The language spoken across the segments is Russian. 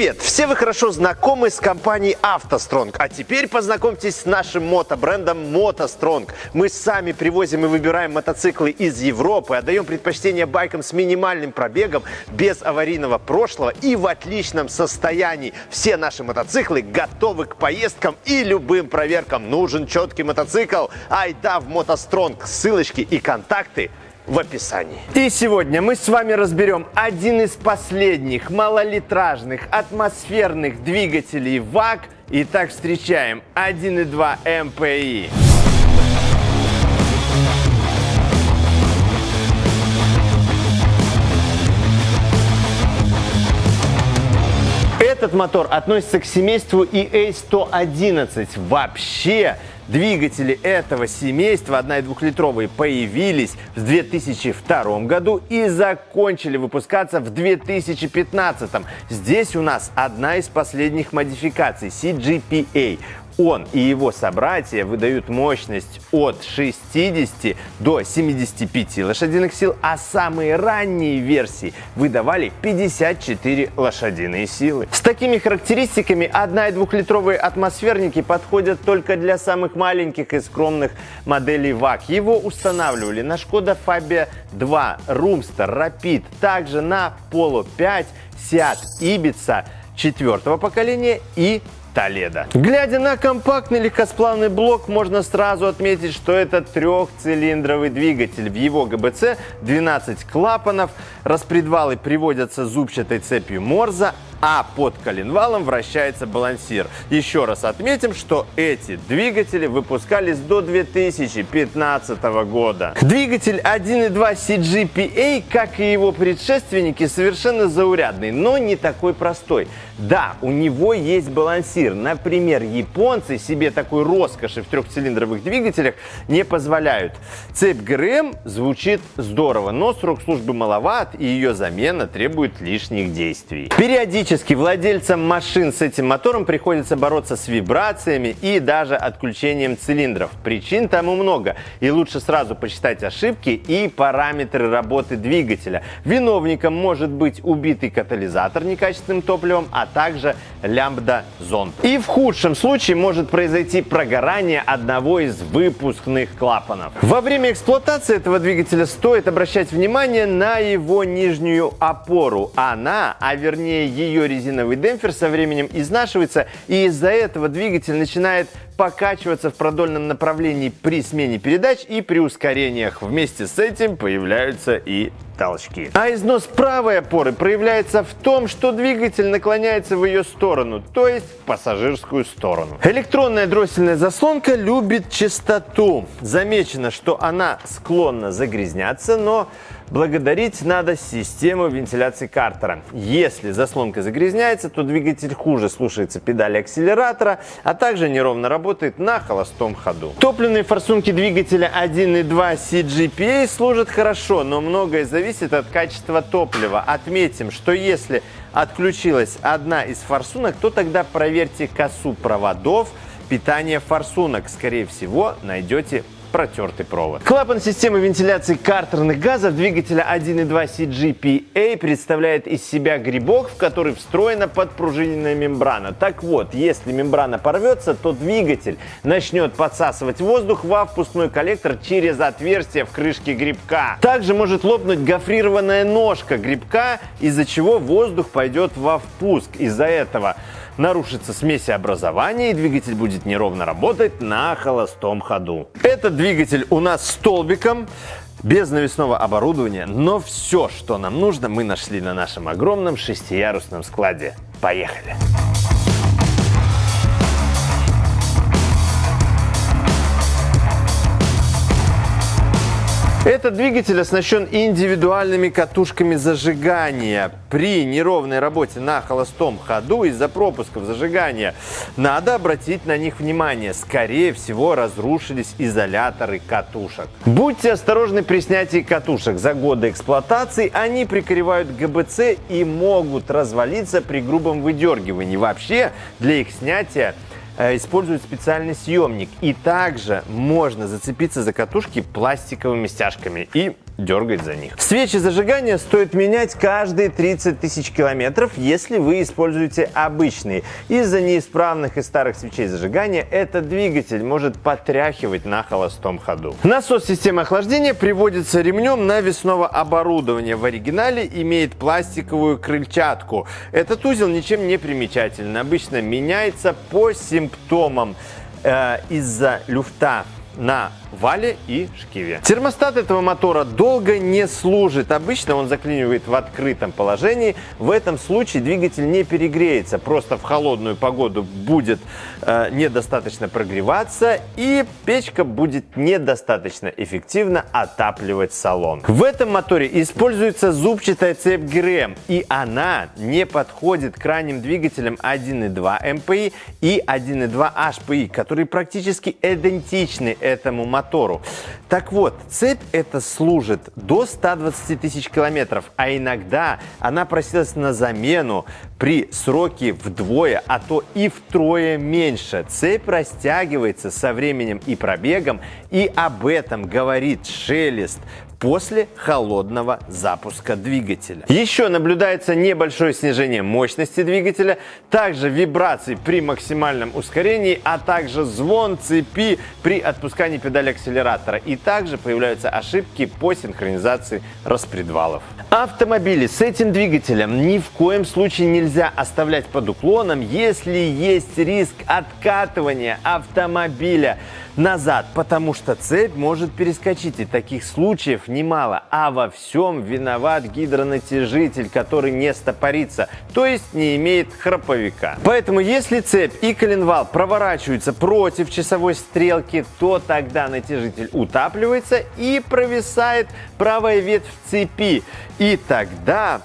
Привет! Все вы хорошо знакомы с компанией «АвтоСтронг», а теперь познакомьтесь с нашим мотобрендом «МотоСтронг». Мы сами привозим и выбираем мотоциклы из Европы, отдаем предпочтение байкам с минимальным пробегом, без аварийного прошлого и в отличном состоянии. Все наши мотоциклы готовы к поездкам и любым проверкам. Нужен четкий мотоцикл? Айда в «МотоСтронг». Ссылочки и контакты в описании. И сегодня мы с вами разберем один из последних малолитражных атмосферных двигателей ВАГ. Итак, встречаем 1.2 МПИ. Этот мотор относится к семейству EA111. Вообще, Двигатели этого семейства 1,2-литровые появились в 2002 году и закончили выпускаться в 2015. Здесь у нас одна из последних модификаций CGPA. Он и его собратья выдают мощность от 60 до 75 лошадиных сил, а самые ранние версии выдавали 54 лошадиные силы. С такими характеристиками 1 и 2-литровые атмосферники подходят только для самых маленьких и скромных моделей ВАК. Его устанавливали на Шкода Фабия 2, Румстер, Rapid, также на Polo 5, Seat Ibiza четвертого поколения и Толедо. Глядя на компактный легкосплавный блок, можно сразу отметить, что это трехцилиндровый двигатель. В его ГБЦ 12 клапанов, распредвалы приводятся зубчатой цепью Морза, а под коленвалом вращается балансир. Еще раз отметим, что эти двигатели выпускались до 2015 года. Двигатель 1.2 CGPA, как и его предшественники, совершенно заурядный, но не такой простой. Да, у него есть балансир. Например, японцы себе такой роскоши в трехцилиндровых двигателях не позволяют. Цепь ГРМ звучит здорово, но срок службы маловат и ее замена требует лишних действий. Периодически владельцам машин с этим мотором приходится бороться с вибрациями и даже отключением цилиндров. Причин тому много, и лучше сразу посчитать ошибки и параметры работы двигателя. Виновником может быть убитый катализатор некачественным топливом, а также лямбда-зонд. И в худшем случае может произойти прогорание одного из выпускных клапанов. Во время эксплуатации этого двигателя стоит обращать внимание на его нижнюю опору. Она, а вернее ее резиновый демпфер со временем изнашивается, и из-за этого двигатель начинает покачиваться в продольном направлении при смене передач и при ускорениях. Вместе с этим появляются и толчки. А износ правой опоры проявляется в том, что двигатель наклоняется в ее сторону, то есть в пассажирскую сторону. Электронная дроссельная заслонка любит чистоту. Замечено, что она склонна загрязняться, но Благодарить надо систему вентиляции картера. Если заслонка загрязняется, то двигатель хуже слушается педали акселератора, а также неровно работает на холостом ходу. Топливные форсунки двигателя 1.2 CGPA служат хорошо, но многое зависит от качества топлива. Отметим, что если отключилась одна из форсунок, то тогда проверьте косу проводов питания форсунок. Скорее всего, найдете протертый провод. Клапан системы вентиляции картерных газов двигателя 1.2 CGPA представляет из себя грибок, в который встроена подпружиненная мембрана. Так вот, если мембрана порвется, то двигатель начнет подсасывать воздух во впускной коллектор через отверстие в крышке грибка. Также может лопнуть гофрированная ножка грибка, из-за чего воздух пойдет во впуск. Из-за этого нарушится смесеобразование и двигатель будет неровно работать на холостом ходу. Этот двигатель у нас столбиком без навесного оборудования, но все, что нам нужно, мы нашли на нашем огромном шестиярусном складе. Поехали! Этот двигатель оснащен индивидуальными катушками зажигания. При неровной работе на холостом ходу из-за пропусков зажигания надо обратить на них внимание. Скорее всего, разрушились изоляторы катушек. Будьте осторожны при снятии катушек. За годы эксплуатации они прикрывают ГБЦ и могут развалиться при грубом выдергивании. Вообще, для их снятия используют специальный съемник. И также можно зацепиться за катушки пластиковыми стяжками и дергать за них. Свечи зажигания стоит менять каждые 30 тысяч километров, если вы используете обычные. Из-за неисправных и старых свечей зажигания этот двигатель может потряхивать на холостом ходу. Насос системы охлаждения приводится ремнем навесного оборудования. В оригинале имеет пластиковую крыльчатку. Этот узел ничем не примечателен. Обычно меняется по симптомам э, из-за люфта на вале и шкиве. Термостат этого мотора долго не служит. Обычно он заклинивает в открытом положении. В этом случае двигатель не перегреется. Просто в холодную погоду будет э, недостаточно прогреваться и печка будет недостаточно эффективно отапливать салон. В этом моторе используется зубчатая цепь ГРМ и она не подходит к ранним двигателям 1.2 МПИ и 1.2 HPI, которые практически идентичны этому мотору мотору. Так вот, цепь эта служит до 120 тысяч километров, а иногда она просилась на замену при сроке вдвое, а то и втрое меньше. Цепь растягивается со временем и пробегом, и об этом говорит шелест после холодного запуска двигателя. Еще наблюдается небольшое снижение мощности двигателя, также вибрации при максимальном ускорении, а также звон цепи при отпускании педали акселератора. И также появляются ошибки по синхронизации распредвалов. Автомобили с этим двигателем ни в коем случае нельзя оставлять под уклоном, если есть риск откатывания автомобиля назад, потому что цепь может перескочить, и таких случаев немало. А во всем виноват гидронатяжитель, который не стопорится, то есть не имеет храповика. Поэтому если цепь и коленвал проворачиваются против часовой стрелки, то тогда натяжитель утапливается и провисает правая ветвь цепи. И тогда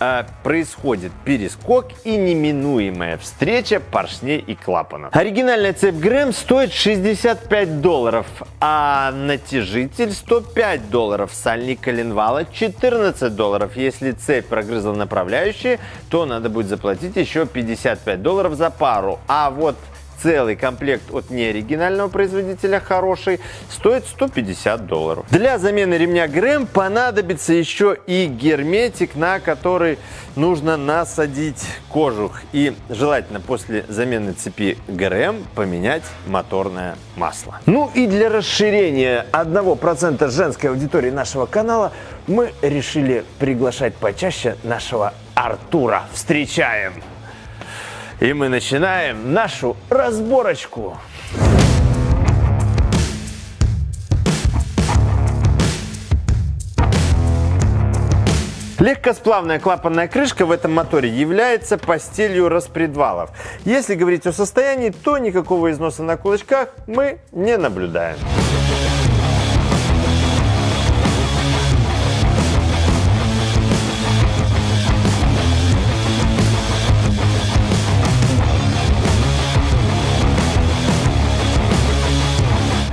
э, происходит перескок и неминуемая встреча поршней и клапанов. Оригинальная цепь Грэм стоит 65 долларов, а натяжитель 105 долларов, сальник коленвала 14 долларов. Если цепь прогрызла направляющие, то надо будет заплатить еще 55 долларов за пару. А вот целый комплект от неоригинального производителя хороший стоит 150 долларов. Для замены ремня ГРМ понадобится еще и герметик, на который нужно насадить кожух. И желательно после замены цепи ГРМ поменять моторное масло. Ну и для расширения 1% женской аудитории нашего канала мы решили приглашать почаще нашего Артура. Встречаем! И мы начинаем нашу разборочку. Легкосплавная клапанная крышка в этом моторе является постелью распредвалов. Если говорить о состоянии, то никакого износа на кулачках мы не наблюдаем.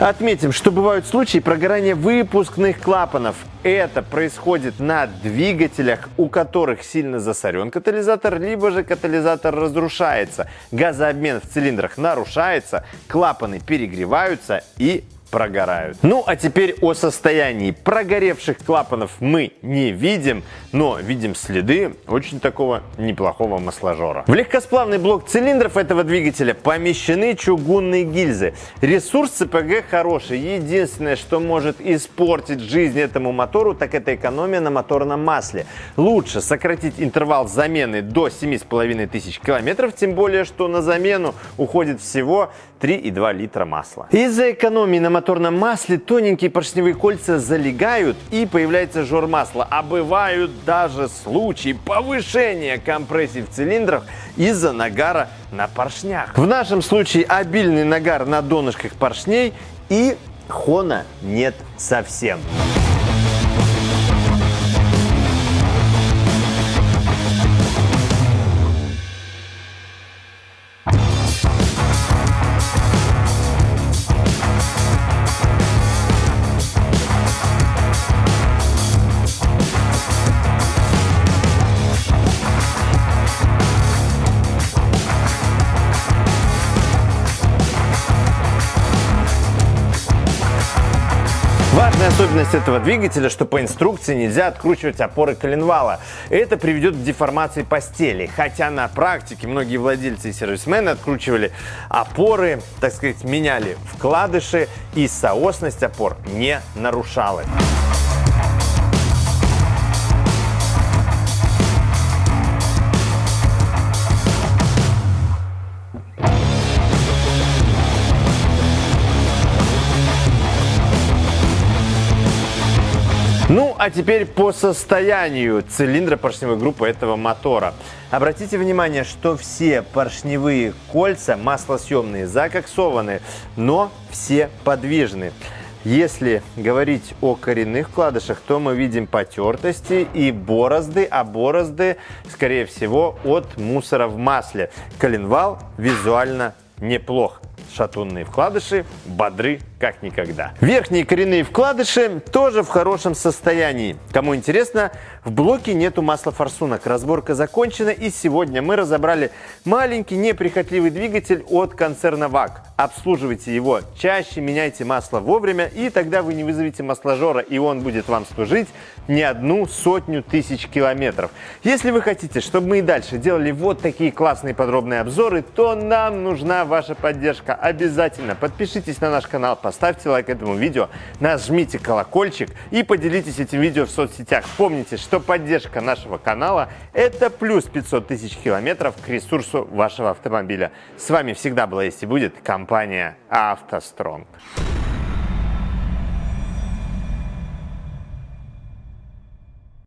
Отметим, что бывают случаи прогорания выпускных клапанов. Это происходит на двигателях, у которых сильно засорен катализатор, либо же катализатор разрушается. Газообмен в цилиндрах нарушается, клапаны перегреваются и прогорают. Ну а теперь о состоянии. Прогоревших клапанов мы не видим, но видим следы очень такого неплохого масложора. В легкосплавный блок цилиндров этого двигателя помещены чугунные гильзы. Ресурс ЦПГ хороший. Единственное, что может испортить жизнь этому мотору, так это экономия на моторном масле. Лучше сократить интервал замены до 7500 километров, тем более, что на замену уходит всего 3,2 литра масла. Из-за экономии на моторном масле тоненькие поршневые кольца залегают и появляется жор масла. А бывают даже случаи повышения компрессии в цилиндрах из-за нагара на поршнях. В нашем случае обильный нагар на донышках поршней и хона нет совсем. Важная особенность этого двигателя, что по инструкции нельзя откручивать опоры коленвала. Это приведет к деформации постели, хотя на практике многие владельцы и сервисмены откручивали опоры, так сказать, меняли вкладыши и соосность опор не нарушалась. А теперь по состоянию цилиндра поршневой группы этого мотора. Обратите внимание, что все поршневые кольца маслосъемные, закоксованы, но все подвижны. Если говорить о коренных вкладышах, то мы видим потертости и борозды, а борозды, скорее всего, от мусора в масле. Коленвал визуально неплох. Шатунные вкладыши бодры как никогда. Верхние коренные вкладыши тоже в хорошем состоянии. Кому интересно, в блоке нету масла форсунок. Разборка закончена и сегодня мы разобрали маленький неприхотливый двигатель от концерна ВАК. Обслуживайте его чаще, меняйте масло вовремя и тогда вы не вызовете масложора и он будет вам служить не одну сотню тысяч километров. Если вы хотите, чтобы мы и дальше делали вот такие классные подробные обзоры, то нам нужна ваша поддержка. Обязательно подпишитесь на наш канал, поставьте лайк этому видео, нажмите колокольчик и поделитесь этим видео в соцсетях. Помните, что поддержка нашего канала – это плюс 500 тысяч километров к ресурсу вашего автомобиля. С вами всегда была есть и будет компания «АвтоСтронг».